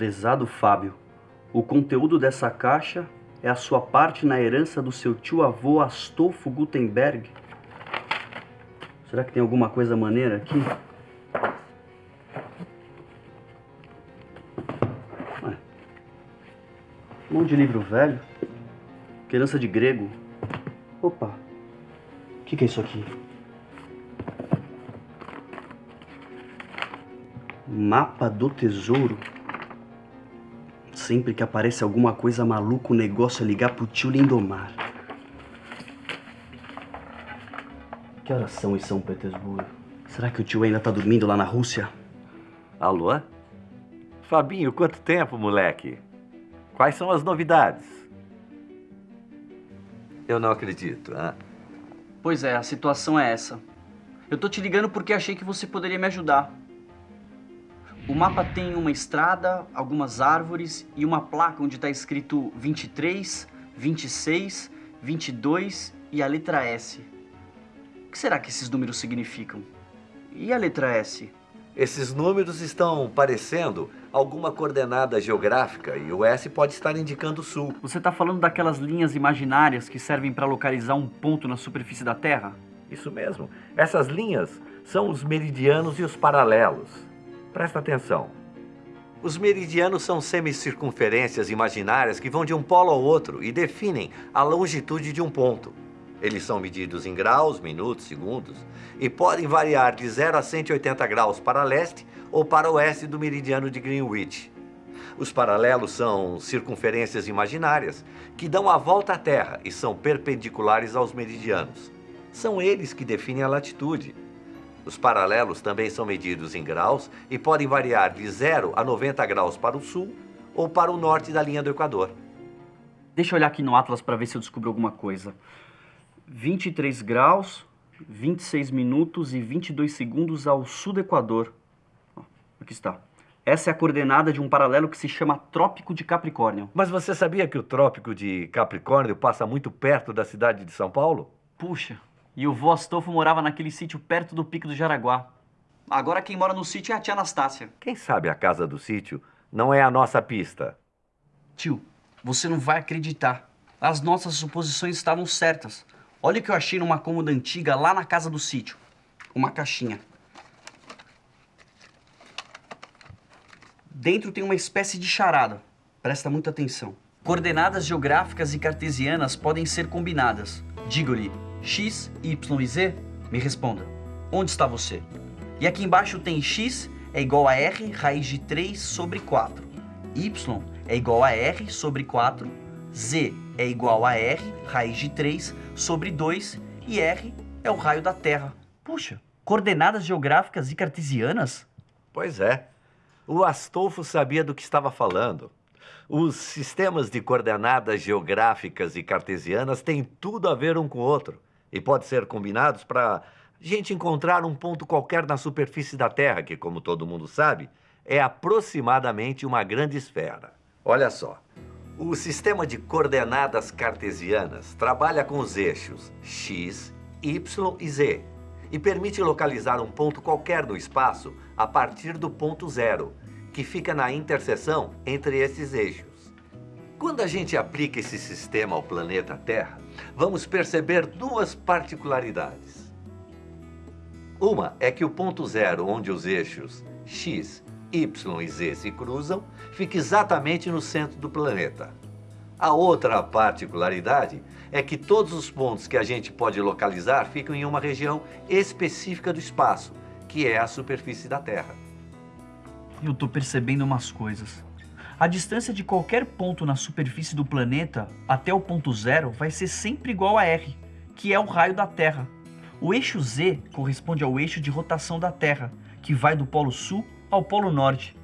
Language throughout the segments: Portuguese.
Prezado Fábio, o conteúdo dessa caixa é a sua parte na herança do seu tio-avô Astolfo Gutenberg. Será que tem alguma coisa maneira aqui? Ué. Um monte de livro velho. Herança de grego. Opa. O que, que é isso aqui? Mapa do tesouro. Sempre que aparece alguma coisa maluca, o negócio é ligar pro tio Lindomar. Que horas são em São Petersburgo? Será que o tio ainda tá dormindo lá na Rússia? Alô? Fabinho, quanto tempo, moleque? Quais são as novidades? Eu não acredito? Pois é, a situação é essa. Eu tô te ligando porque achei que você poderia me ajudar. O mapa tem uma estrada, algumas árvores e uma placa onde está escrito 23, 26, 22 e a letra S. O que será que esses números significam? E a letra S? Esses números estão parecendo alguma coordenada geográfica e o S pode estar indicando o sul. Você está falando daquelas linhas imaginárias que servem para localizar um ponto na superfície da Terra? Isso mesmo. Essas linhas são os meridianos e os paralelos. Presta atenção. Os meridianos são semicircunferências imaginárias que vão de um polo ao outro e definem a longitude de um ponto. Eles são medidos em graus, minutos, segundos e podem variar de 0 a 180 graus para leste ou para oeste do meridiano de Greenwich. Os paralelos são circunferências imaginárias que dão a volta à Terra e são perpendiculares aos meridianos. São eles que definem a latitude. Os paralelos também são medidos em graus e podem variar de 0 a 90 graus para o sul ou para o norte da linha do Equador. Deixa eu olhar aqui no Atlas para ver se eu descubro alguma coisa. 23 graus, 26 minutos e 22 segundos ao sul do Equador. Aqui está. Essa é a coordenada de um paralelo que se chama Trópico de Capricórnio. Mas você sabia que o Trópico de Capricórnio passa muito perto da cidade de São Paulo? Puxa, e o vô Astolfo morava naquele sítio perto do Pico do Jaraguá. Agora quem mora no sítio é a tia Anastácia. Quem sabe a casa do sítio não é a nossa pista. Tio, você não vai acreditar. As nossas suposições estavam certas. Olha o que eu achei numa cômoda antiga lá na casa do sítio. Uma caixinha. Dentro tem uma espécie de charada. Presta muita atenção. Coordenadas geográficas e cartesianas podem ser combinadas. Digo-lhe x, y e z. Me responda. Onde está você? E aqui embaixo tem x é igual a r raiz de 3 sobre 4. y é igual a r sobre 4. z é igual a r raiz de 3 sobre 2 e r é o raio da Terra. Puxa, coordenadas geográficas e cartesianas? Pois é. O Astolfo sabia do que estava falando. Os sistemas de coordenadas geográficas e cartesianas têm tudo a ver um com o outro e podem ser combinados para gente encontrar um ponto qualquer na superfície da Terra, que, como todo mundo sabe, é aproximadamente uma grande esfera. Olha só, o sistema de coordenadas cartesianas trabalha com os eixos x, y e z e permite localizar um ponto qualquer no espaço a partir do ponto zero, que fica na interseção entre esses eixos. Quando a gente aplica esse sistema ao planeta Terra, vamos perceber duas particularidades. Uma é que o ponto zero, onde os eixos x, y e z se cruzam, fica exatamente no centro do planeta. A outra particularidade é que todos os pontos que a gente pode localizar ficam em uma região específica do espaço, que é a superfície da Terra. Eu estou percebendo umas coisas. A distância de qualquer ponto na superfície do planeta até o ponto zero vai ser sempre igual a r, que é o raio da Terra. O eixo z corresponde ao eixo de rotação da Terra, que vai do polo sul ao polo norte.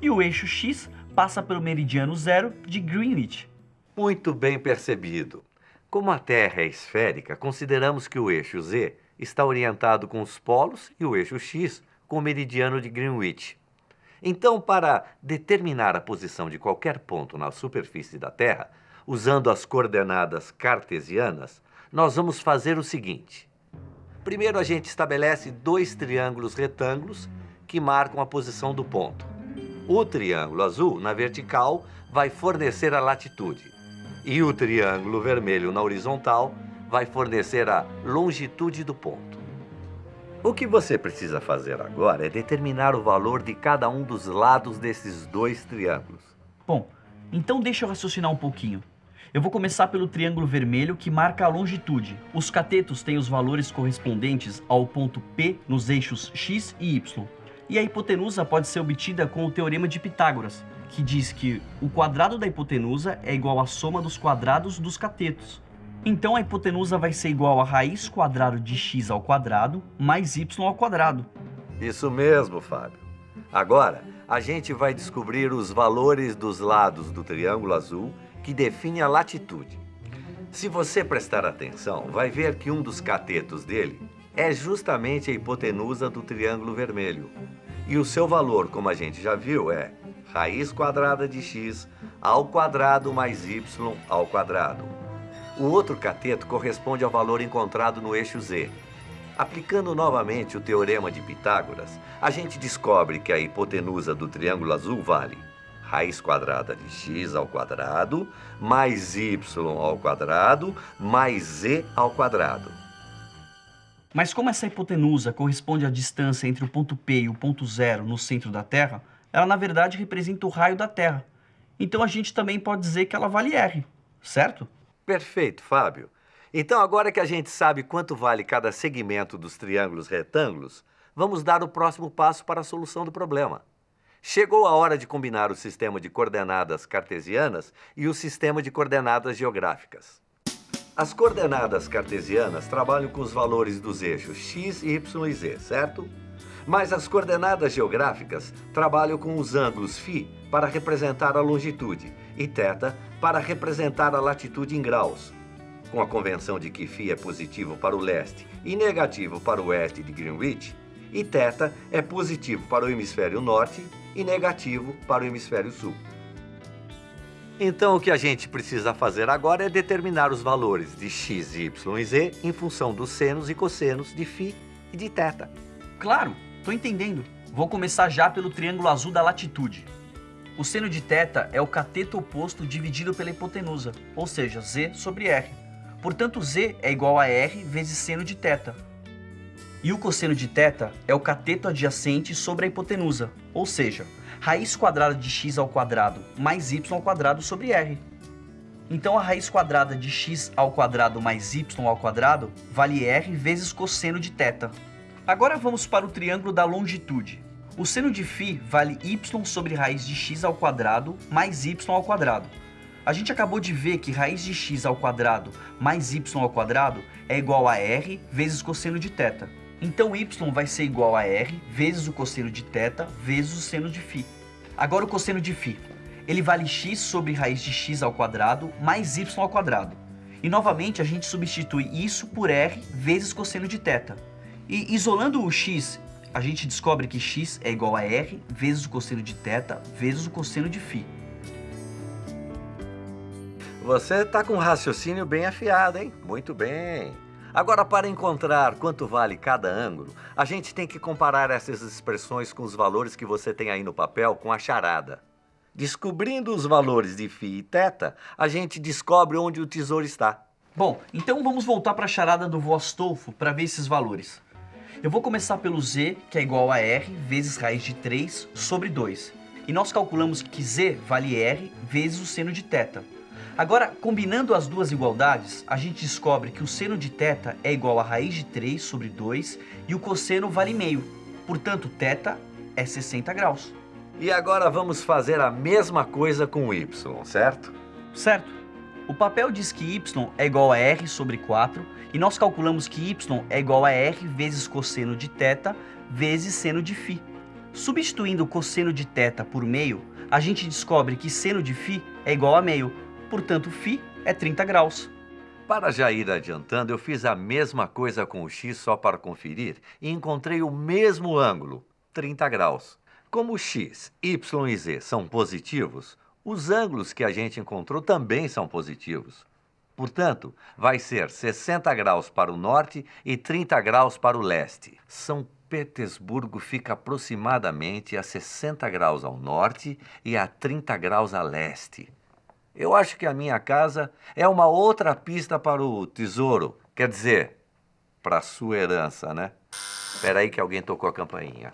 E o eixo x passa pelo meridiano zero de Greenwich. Muito bem percebido. Como a Terra é esférica, consideramos que o eixo z está orientado com os polos e o eixo x com o meridiano de Greenwich. Então, para determinar a posição de qualquer ponto na superfície da Terra, usando as coordenadas cartesianas, nós vamos fazer o seguinte. Primeiro, a gente estabelece dois triângulos retângulos que marcam a posição do ponto. O triângulo azul, na vertical, vai fornecer a latitude. E o triângulo vermelho, na horizontal, vai fornecer a longitude do ponto. O que você precisa fazer agora é determinar o valor de cada um dos lados desses dois triângulos. Bom, então deixa eu raciocinar um pouquinho. Eu vou começar pelo triângulo vermelho que marca a longitude. Os catetos têm os valores correspondentes ao ponto P nos eixos x e y. E a hipotenusa pode ser obtida com o teorema de Pitágoras, que diz que o quadrado da hipotenusa é igual à soma dos quadrados dos catetos. Então a hipotenusa vai ser igual a raiz quadrada de x ao quadrado mais y ao quadrado. Isso mesmo, Fábio. Agora, a gente vai descobrir os valores dos lados do triângulo azul que define a latitude. Se você prestar atenção, vai ver que um dos catetos dele é justamente a hipotenusa do triângulo vermelho. E o seu valor, como a gente já viu, é raiz quadrada de x ao quadrado mais y ao quadrado. O outro cateto corresponde ao valor encontrado no eixo z. Aplicando novamente o teorema de Pitágoras, a gente descobre que a hipotenusa do triângulo azul vale raiz quadrada de x ao quadrado, mais y ao quadrado, mais z ao quadrado. Mas como essa hipotenusa corresponde à distância entre o ponto P e o ponto zero no centro da Terra, ela na verdade representa o raio da Terra. Então a gente também pode dizer que ela vale R, certo? Perfeito, Fábio. Então agora que a gente sabe quanto vale cada segmento dos triângulos retângulos, vamos dar o próximo passo para a solução do problema. Chegou a hora de combinar o sistema de coordenadas cartesianas e o sistema de coordenadas geográficas. As coordenadas cartesianas trabalham com os valores dos eixos x, y e z, certo? Mas as coordenadas geográficas trabalham com os ângulos φ para representar a longitude e θ para representar a latitude em graus. Com a convenção de que φ é positivo para o leste e negativo para o oeste de Greenwich, e θ é positivo para o hemisfério norte e negativo para o hemisfério sul. Então, o que a gente precisa fazer agora é determinar os valores de x, y e z em função dos senos e cossenos de φ e de θ. Claro, estou entendendo. Vou começar já pelo triângulo azul da latitude. O seno de θ é o cateto oposto dividido pela hipotenusa, ou seja, z sobre r. Portanto, z é igual a r vezes seno de θ, e o cosseno de θ é o cateto adjacente sobre a hipotenusa, ou seja, raiz quadrada de x ao quadrado mais y ao quadrado sobre r. Então a raiz quadrada de x ao quadrado mais y ao quadrado vale r vezes cosseno de θ. Agora vamos para o triângulo da longitude. O seno de φ vale y sobre raiz de x ao quadrado mais y ao quadrado. A gente acabou de ver que raiz de x ao quadrado mais y ao quadrado é igual a r vezes cosseno de θ. Então y vai ser igual a r vezes o cosseno de θ vezes o seno de φ. Agora o cosseno de φ. Ele vale x sobre raiz de x ao quadrado mais y ao quadrado. E novamente a gente substitui isso por r vezes cosseno de θ. E isolando o x, a gente descobre que x é igual a r vezes o cosseno de θ vezes o cosseno de φ. Você está com um raciocínio bem afiado, hein? Muito bem. Agora, para encontrar quanto vale cada ângulo, a gente tem que comparar essas expressões com os valores que você tem aí no papel com a charada. Descobrindo os valores de φ e θ, a gente descobre onde o tesouro está. Bom, então vamos voltar para a charada do vô Astolfo para ver esses valores. Eu vou começar pelo z, que é igual a r vezes raiz de 3 sobre 2. E nós calculamos que z vale r vezes o seno de θ. Agora, combinando as duas igualdades, a gente descobre que o seno de θ é igual a raiz de 3 sobre 2 e o cosseno vale meio. Portanto, θ é 60 graus. E agora vamos fazer a mesma coisa com o y, certo? Certo. O papel diz que y é igual a r sobre 4 e nós calculamos que y é igual a r vezes cosseno de θ vezes seno de φ. Substituindo o cosseno de θ por meio, a gente descobre que seno de φ é igual a meio, portanto φ é 30 graus. Para já ir adiantando, eu fiz a mesma coisa com o x só para conferir e encontrei o mesmo ângulo, 30 graus. Como x, y e z são positivos, os ângulos que a gente encontrou também são positivos. Portanto, vai ser 60 graus para o norte e 30 graus para o leste. São Petersburgo fica aproximadamente a 60 graus ao norte e a 30 graus a leste. Eu acho que a minha casa é uma outra pista para o tesouro. Quer dizer, para a sua herança, né? Espera aí que alguém tocou a campainha.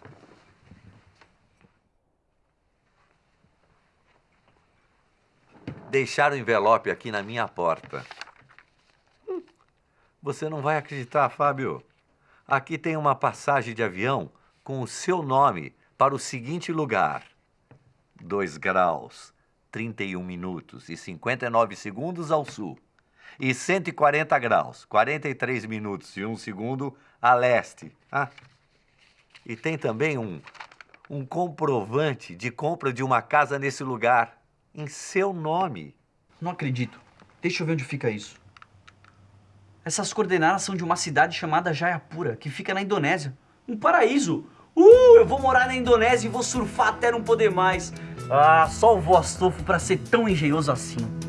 Deixaram o envelope aqui na minha porta. Hum, você não vai acreditar, Fábio. Aqui tem uma passagem de avião com o seu nome para o seguinte lugar: 2 graus, 31 minutos e 59 segundos ao sul. E 140 graus, 43 minutos e 1 segundo a leste. Ah, e tem também um, um comprovante de compra de uma casa nesse lugar em seu nome. Não acredito. Deixa eu ver onde fica isso. Essas coordenadas são de uma cidade chamada Jayapura, que fica na Indonésia. Um paraíso! Uh, eu vou morar na Indonésia e vou surfar até não poder mais. Ah, só o vô Astolfo pra ser tão engenhoso assim.